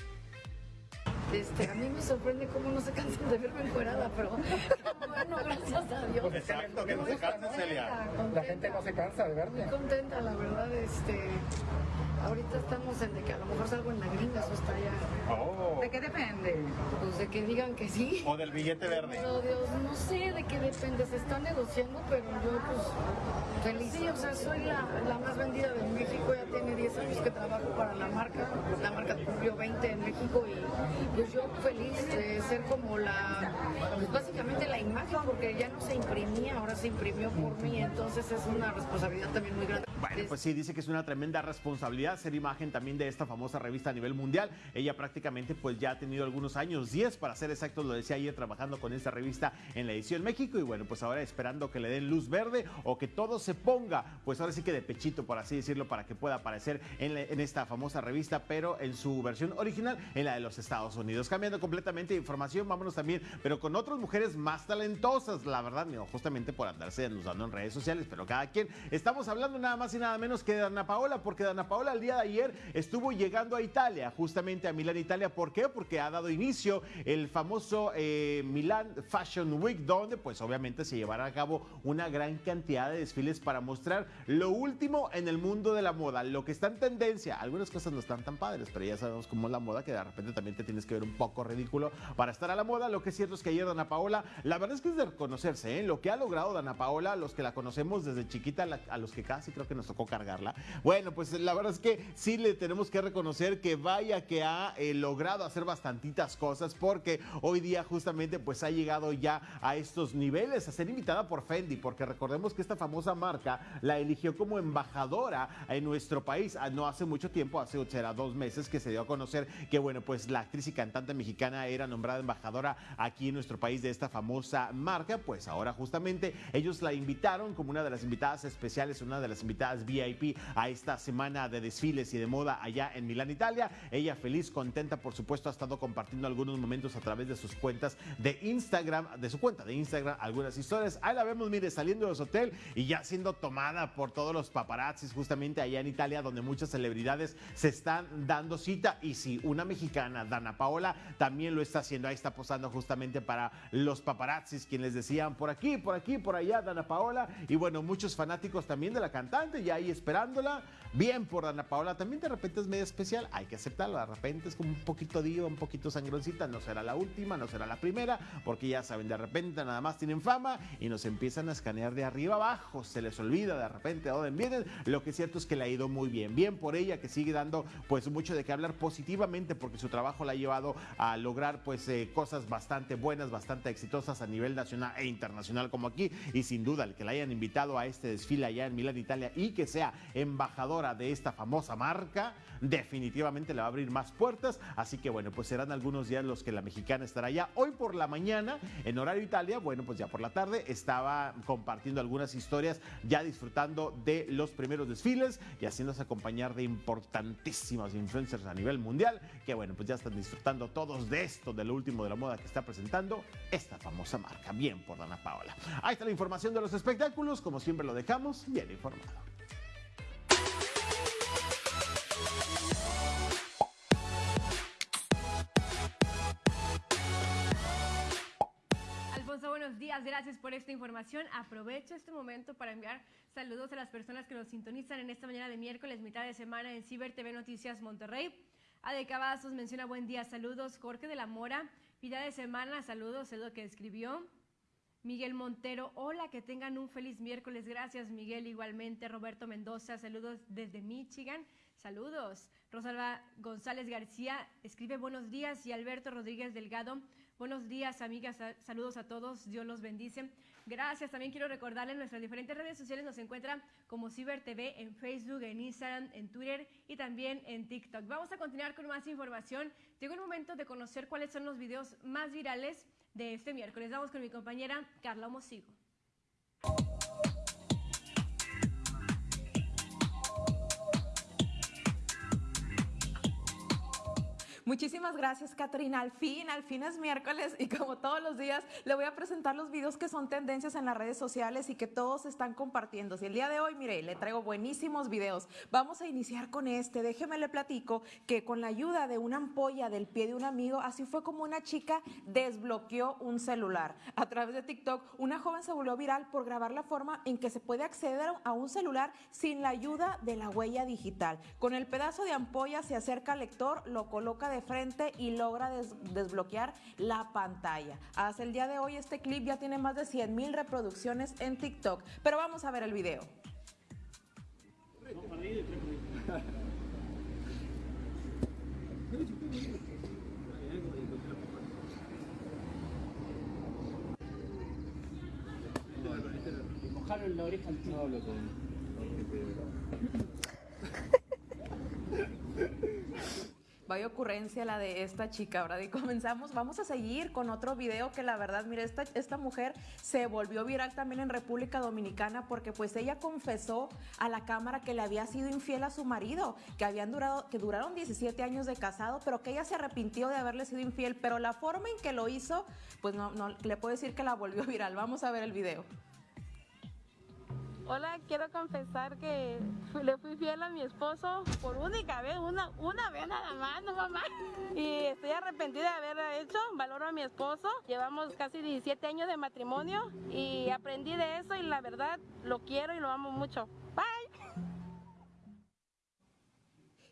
Este, a mí me sorprende cómo no se cansan de verme encuerada, pero bueno, gracias a Dios. Exacto, que no se cansa, Celia. La gente no se cansa de verte. Muy contenta, la verdad, este, ahorita estamos en de que a lo mejor salgo en la gringa, eso está ya. Oh. ¿De qué depende? Pues de que digan que sí. O del billete verde. Pero Dios, no sé de qué depende, se está negociando, pero yo pues feliz. Sí, o sea, soy la, la más vendida de México, ya tiene 10 años que trabajo para la marca, la marca cumplió 20 en México y pues yo feliz de ser como la, pues básicamente la imagen, porque ya no se imprimía, ahora se imprimió por mí, entonces es una responsabilidad también muy grande. Bueno, pues sí, dice que es una tremenda responsabilidad ser imagen también de esta famosa revista a nivel mundial. Ella prácticamente pues ya ha tenido algunos años, 10 para ser exactos, lo decía ayer trabajando con esta revista en la edición México y bueno, pues ahora esperando que le den luz verde o que todo se ponga, pues ahora sí que de pechito, por así decirlo, para que pueda aparecer en, la- en esta famosa revista, pero en su versión original, en la de los Estados Unidos. Cambiando completamente de información, vámonos también, pero con otras mujeres más talentosas, la verdad, no, justamente por andarse denudando en redes sociales, pero cada quien. Estamos hablando nada más y nada menos que de Dana Paola, porque Dana Paola el día de ayer estuvo llegando a Italia, justamente a Milán, Italia. ¿Por qué? Porque ha dado inicio el famoso eh, Milán Fashion Week, donde pues obviamente se llevará a cabo una gran cantidad de desfiles para mostrar lo último en el mundo de la moda, lo que está en tendencia. Algunas cosas no están tan padres, pero ya sabemos cómo es la moda, que de repente también te tienes que ver un poco ridículo para estar a la moda. Lo que es cierto es que ayer Dana Paola, la verdad es que es de reconocerse, ¿eh? lo que ha logrado Dana Paola, los que la conocemos desde chiquita, a los que casi creo que nos tocó cargarla. Bueno, pues la verdad es que sí le tenemos que reconocer que vaya que ha eh, logrado hacer bastantitas cosas porque hoy día justamente pues ha llegado ya a estos niveles, a ser invitada por Fendi, porque recordemos que esta famosa marca la eligió como embajadora en nuestro país Ah, no hace mucho tiempo, hace será dos meses que se dio a conocer que bueno, pues la actriz y cantante mexicana era nombrada embajadora aquí en nuestro país de esta famosa marca, pues ahora justamente ellos la invitaron como una de las invitadas especiales, una de las invitadas VIP a esta semana de desfiles y de moda allá en Milán, Italia. Ella feliz, contenta, por supuesto, ha estado compartiendo algunos momentos a través de sus cuentas de Instagram, de su cuenta de Instagram, algunas historias. Ahí la vemos, mire, saliendo de su hotel y ya siendo tomada por todos los paparazzis justamente allá en Italia, donde muchas celebridades se están dando cita. Y si una mexicana, Dana Paola, también lo está haciendo. Ahí está posando justamente para los paparazzis, quienes decían por aquí, por aquí, por allá, Dana Paola. Y bueno, muchos fanáticos también de la cantante, ya ahí esperándola. Bien por Dana Paola, también de repente es medio especial, hay que aceptarlo. De repente es como un poquito diva, un poquito sangroncita. No será la última, no será la primera, porque ya saben, de repente nada más tienen fama y nos empiezan a escanear de arriba abajo. Se les olvida de repente a dónde vienen. Lo que es cierto es que le ha ido muy bien. Bien por ella, que sigue dando pues mucho de qué hablar positivamente, porque su trabajo la ha llevado a lograr pues eh, cosas bastante buenas, bastante exitosas a nivel nacional e internacional como aquí. Y sin duda, el que la hayan invitado a este desfile allá en Milán, Italia, y que sea embajadora de esta famosa marca, definitivamente le va a abrir más puertas. Así que bueno, pues serán algunos días los que la mexicana estará allá. Hoy por la mañana, en horario Italia, bueno, pues ya por la tarde estaba compartiendo algunas historias, ya disfrutando de los primeros desfiles y haciéndose acompañar de importantísimos influencers a nivel mundial, que bueno, pues ya están disfrutando todos de esto, de lo último de la moda que está presentando esta famosa marca. Bien por Dana Paola. Ahí está la información de los espectáculos, como siempre lo dejamos bien informado. Buenos días. Gracias por esta información. Aprovecho este momento para enviar saludos a las personas que nos sintonizan en esta mañana de miércoles, mitad de semana en Ciber TV Noticias Monterrey. Ade Cavazos menciona buen día, saludos. Jorge de la Mora, mitad de semana, saludos, es lo que escribió. Miguel Montero, hola, que tengan un feliz miércoles. Gracias, Miguel. Igualmente, Roberto Mendoza, saludos desde Michigan. Saludos. Rosalba González García escribe buenos días y Alberto Rodríguez Delgado, Buenos días, amigas. Saludos a todos. Dios los bendice. Gracias. También quiero recordarles nuestras diferentes redes sociales nos encuentran como Ciber TV en Facebook, en Instagram, en Twitter y también en TikTok. Vamos a continuar con más información. Llegó el momento de conocer cuáles son los videos más virales de este miércoles. Vamos con mi compañera Carla Mosigo. Muchísimas gracias, Caterina. Al fin, al fin es miércoles y como todos los días, le voy a presentar los videos que son tendencias en las redes sociales y que todos están compartiendo. Y el día de hoy, mire, le traigo buenísimos videos. Vamos a iniciar con este. Déjeme le platico que con la ayuda de una ampolla del pie de un amigo, así fue como una chica desbloqueó un celular. A través de TikTok, una joven se volvió viral por grabar la forma en que se puede acceder a un celular sin la ayuda de la huella digital. Con el pedazo de ampolla se acerca al lector, lo coloca de frente y logra desbloquear la pantalla. Hasta el día de hoy este clip ya tiene más de 100 mil reproducciones en TikTok, pero vamos a ver el video. la oreja Vaya ocurrencia la de esta chica, ¿verdad? Y comenzamos, vamos a seguir con otro video que la verdad, mire, esta, esta mujer se volvió viral también en República Dominicana porque pues ella confesó a la cámara que le había sido infiel a su marido, que habían durado, que duraron 17 años de casado, pero que ella se arrepintió de haberle sido infiel, pero la forma en que lo hizo, pues no, no le puedo decir que la volvió viral. Vamos a ver el video. Hola, quiero confesar que le fui fiel a mi esposo por única vez, una, una vez nada más, no mamá. Y estoy arrepentida de haberlo hecho, valoro a mi esposo. Llevamos casi 17 años de matrimonio y aprendí de eso y la verdad lo quiero y lo amo mucho. Bye.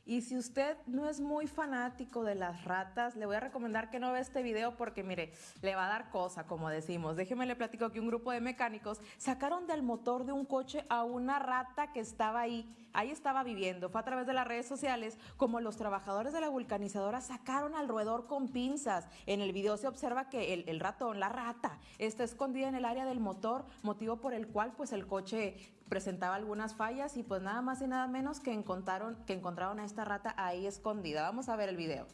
Y si usted no es muy fanático de las ratas, le voy a recomendar que no vea este video porque, mire, le va a dar cosa, como decimos. Déjeme le platico que un grupo de mecánicos sacaron del motor de un coche a una rata que estaba ahí. Ahí estaba viviendo. Fue a través de las redes sociales como los trabajadores de la vulcanizadora sacaron al roedor con pinzas. En el video se observa que el, el ratón, la rata, está escondida en el área del motor, motivo por el cual pues el coche presentaba algunas fallas y pues nada más y nada menos que encontraron, que encontraron a esta rata ahí escondida. Vamos a ver el video.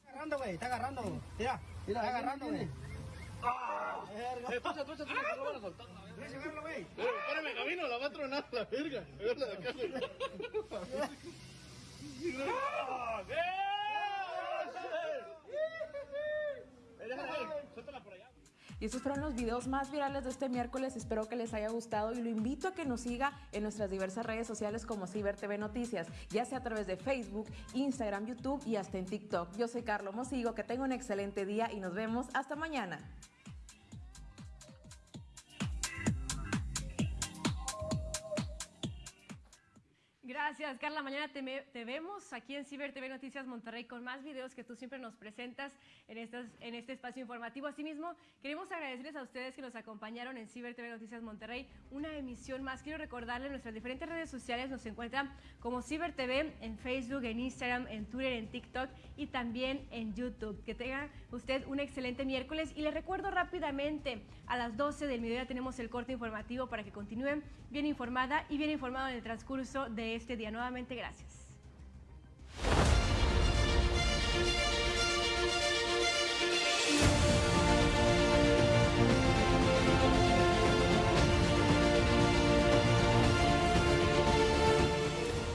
Está agarrando, güey, está agarrando. Mira, mira, está agarrando, güey. ¡Ah! Escucha, escucha, escucha, no lo van a soltar. Déjame llevarlo, güey. Espérame, camino, la va a tronar la verga. Verla de acá, güey. ¡Ah! Suéltala por allá. Y estos fueron los videos más virales de este miércoles. Espero que les haya gustado y lo invito a que nos siga en nuestras diversas redes sociales como Ciber TV Noticias, ya sea a través de Facebook, Instagram, YouTube y hasta en TikTok. Yo soy Carlos Mosigo, que tenga un excelente día y nos vemos hasta mañana. Gracias, Carla. Mañana te, vemos aquí en Ciber TV Noticias Monterrey con más videos que tú siempre nos presentas en, este espacio informativo. Asimismo, queremos agradecerles a ustedes que nos acompañaron en Ciber TV Noticias Monterrey, una emisión más. Quiero recordarles nuestras diferentes redes sociales nos encuentran como Ciber TV en Facebook, en Instagram, en Twitter, en TikTok y también en YouTube. Que tenga usted un excelente miércoles y les recuerdo rápidamente a las 12 del mediodía tenemos el corte informativo para que continúen bien informada y bien informado en el transcurso de este día. Nuevamente, gracias.